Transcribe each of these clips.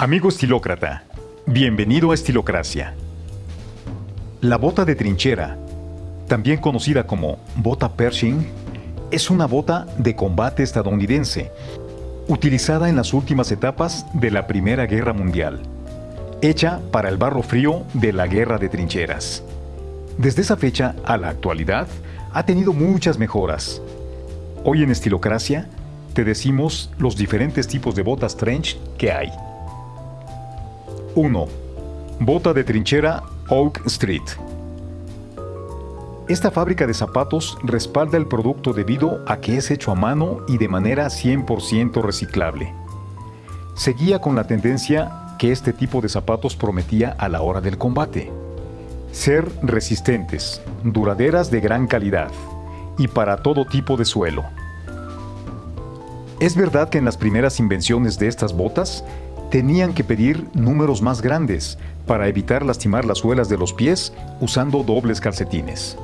Amigo estilócrata, bienvenido a Estilocracia. La bota de trinchera, también conocida como bota Pershing, es una bota de combate estadounidense, utilizada en las últimas etapas de la Primera Guerra Mundial, hecha para el barro frío de la Guerra de Trincheras. Desde esa fecha a la actualidad, ha tenido muchas mejoras. Hoy en Estilocracia te decimos los diferentes tipos de botas trench que hay. 1. Bota de trinchera Oak Street. Esta fábrica de zapatos respalda el producto debido a que es hecho a mano y de manera 100% reciclable. Seguía con la tendencia que este tipo de zapatos prometía a la hora del combate. Ser resistentes, duraderas de gran calidad y para todo tipo de suelo. Es verdad que en las primeras invenciones de estas botas tenían que pedir números más grandes para evitar lastimar las suelas de los pies usando dobles calcetines.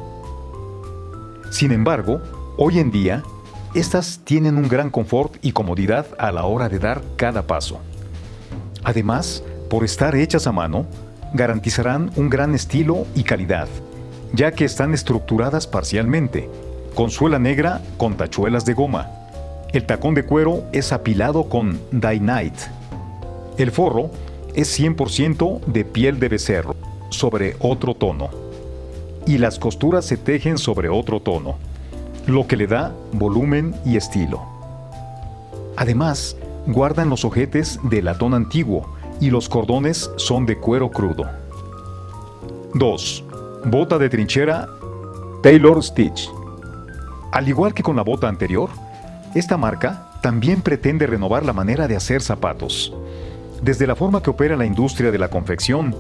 Sin embargo, hoy en día, estas tienen un gran confort y comodidad a la hora de dar cada paso. Además, por estar hechas a mano, garantizarán un gran estilo y calidad, ya que están estructuradas parcialmente, con suela negra con tachuelas de goma. El tacón de cuero es apilado con Dynite. El forro es 100% de piel de becerro, sobre otro tono. Y las costuras se tejen sobre otro tono, lo que le da volumen y estilo. Además, guardan los ojetes de latón antiguo, y los cordones son de cuero crudo. 2. Bota de trinchera Taylor Stitch. Al igual que con la bota anterior, esta marca también pretende renovar la manera de hacer zapatos, desde la forma que opera la industria de la confección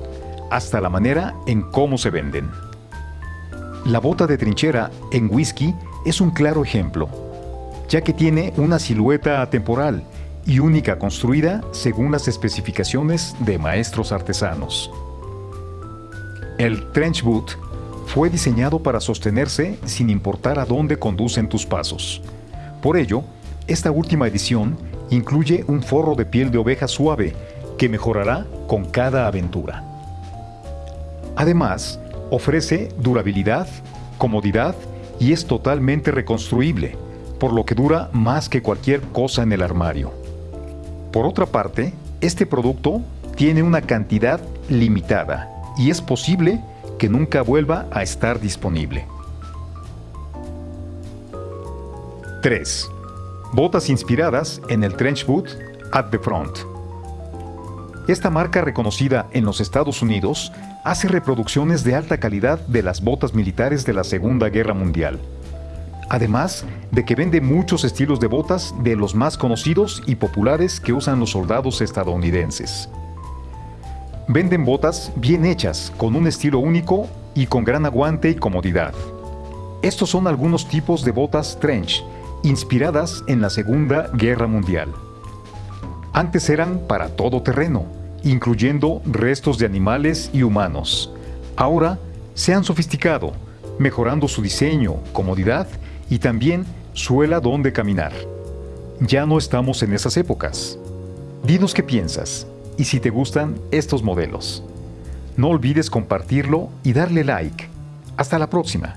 hasta la manera en cómo se venden. La bota de trinchera en whisky es un claro ejemplo, ya que tiene una silueta atemporal y única construida según las especificaciones de maestros artesanos. El trench boot fue diseñado para sostenerse sin importar a dónde conducen tus pasos. Por ello, esta última edición incluye un forro de piel de oveja suave que mejorará con cada aventura. Además, ofrece durabilidad, comodidad y es totalmente reconstruible, por lo que dura más que cualquier cosa en el armario. Por otra parte, este producto tiene una cantidad limitada y es posible que nunca vuelva a estar disponible. 3. Botas inspiradas en el trench boot at the front. Esta marca reconocida en los Estados Unidos hace reproducciones de alta calidad de las botas militares de la Segunda Guerra Mundial además de que vende muchos estilos de botas de los más conocidos y populares que usan los soldados estadounidenses. Venden botas bien hechas, con un estilo único y con gran aguante y comodidad. Estos son algunos tipos de botas trench, inspiradas en la Segunda Guerra Mundial. Antes eran para todo terreno, incluyendo restos de animales y humanos. Ahora se han sofisticado, mejorando su diseño, comodidad y también suela donde caminar. Ya no estamos en esas épocas. Dinos qué piensas y si te gustan estos modelos. No olvides compartirlo y darle like. Hasta la próxima.